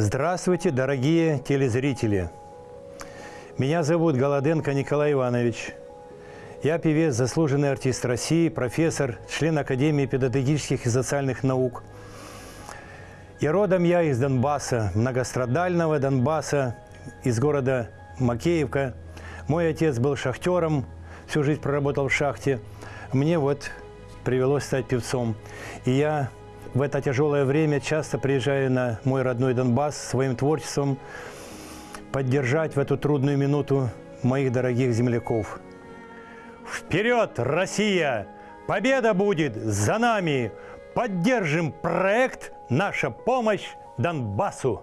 Здравствуйте, дорогие телезрители! Меня зовут Голоденко Николай Иванович. Я певец, заслуженный артист России, профессор, член Академии педагогических и социальных наук. И родом я из Донбасса, многострадального Донбасса, из города Макеевка. Мой отец был шахтером, всю жизнь проработал в шахте. Мне вот привелось стать певцом. И я в это тяжелое время часто приезжаю на мой родной Донбасс своим творчеством поддержать в эту трудную минуту моих дорогих земляков. Вперед, Россия! Победа будет за нами! Поддержим проект «Наша помощь Донбассу».